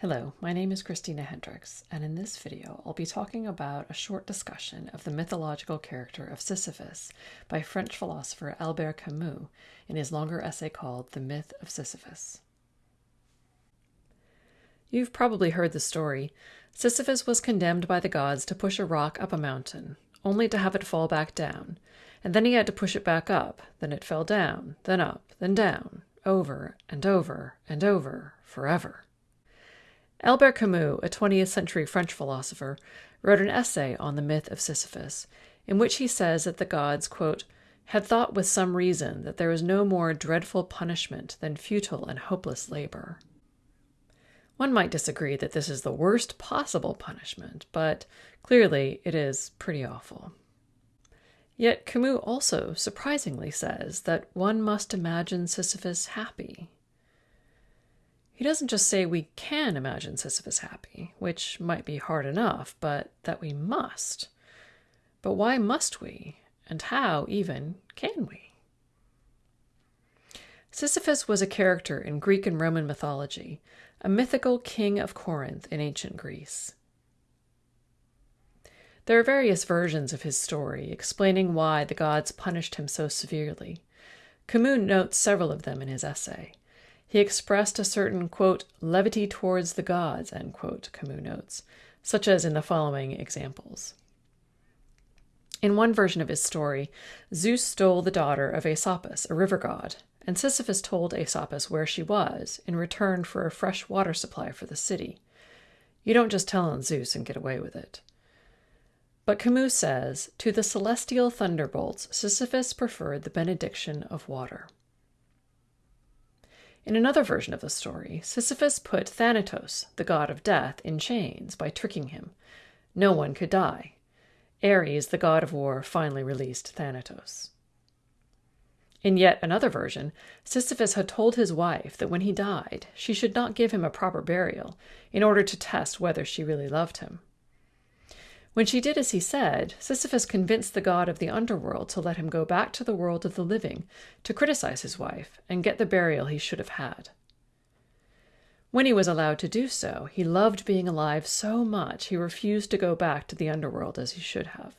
Hello, my name is Christina Hendricks, and in this video I'll be talking about a short discussion of the mythological character of Sisyphus by French philosopher Albert Camus in his longer essay called The Myth of Sisyphus. You've probably heard the story. Sisyphus was condemned by the gods to push a rock up a mountain, only to have it fall back down, and then he had to push it back up, then it fell down, then up, then down, over and over and over, forever. Albert Camus, a 20th century French philosopher, wrote an essay on the myth of Sisyphus, in which he says that the gods, quote, had thought with some reason that there was no more dreadful punishment than futile and hopeless labor. One might disagree that this is the worst possible punishment, but clearly it is pretty awful. Yet Camus also surprisingly says that one must imagine Sisyphus happy he doesn't just say we can imagine Sisyphus happy, which might be hard enough, but that we must. But why must we? And how, even, can we? Sisyphus was a character in Greek and Roman mythology, a mythical king of Corinth in ancient Greece. There are various versions of his story explaining why the gods punished him so severely. Camus notes several of them in his essay. He expressed a certain, quote, levity towards the gods, end quote, Camus notes, such as in the following examples. In one version of his story, Zeus stole the daughter of Aesopus, a river god, and Sisyphus told Aesopus where she was in return for a fresh water supply for the city. You don't just tell on Zeus and get away with it. But Camus says, to the celestial thunderbolts, Sisyphus preferred the benediction of water. In another version of the story, Sisyphus put Thanatos, the god of death, in chains by tricking him. No one could die. Ares, the god of war, finally released Thanatos. In yet another version, Sisyphus had told his wife that when he died, she should not give him a proper burial in order to test whether she really loved him. When she did as he said, Sisyphus convinced the god of the underworld to let him go back to the world of the living to criticize his wife and get the burial he should have had. When he was allowed to do so, he loved being alive so much he refused to go back to the underworld as he should have.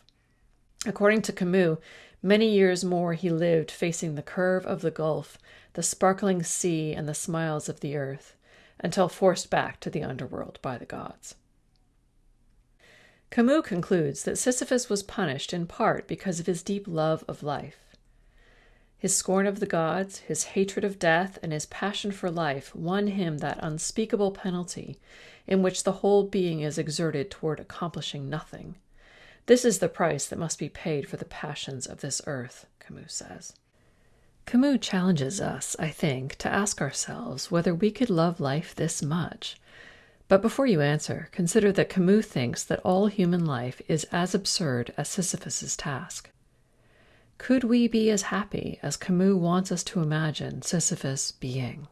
According to Camus, many years more he lived facing the curve of the gulf, the sparkling sea, and the smiles of the earth, until forced back to the underworld by the gods. Camus concludes that Sisyphus was punished in part because of his deep love of life. His scorn of the gods, his hatred of death, and his passion for life won him that unspeakable penalty in which the whole being is exerted toward accomplishing nothing. This is the price that must be paid for the passions of this earth, Camus says. Camus challenges us, I think, to ask ourselves whether we could love life this much but before you answer, consider that Camus thinks that all human life is as absurd as Sisyphus's task. Could we be as happy as Camus wants us to imagine Sisyphus being?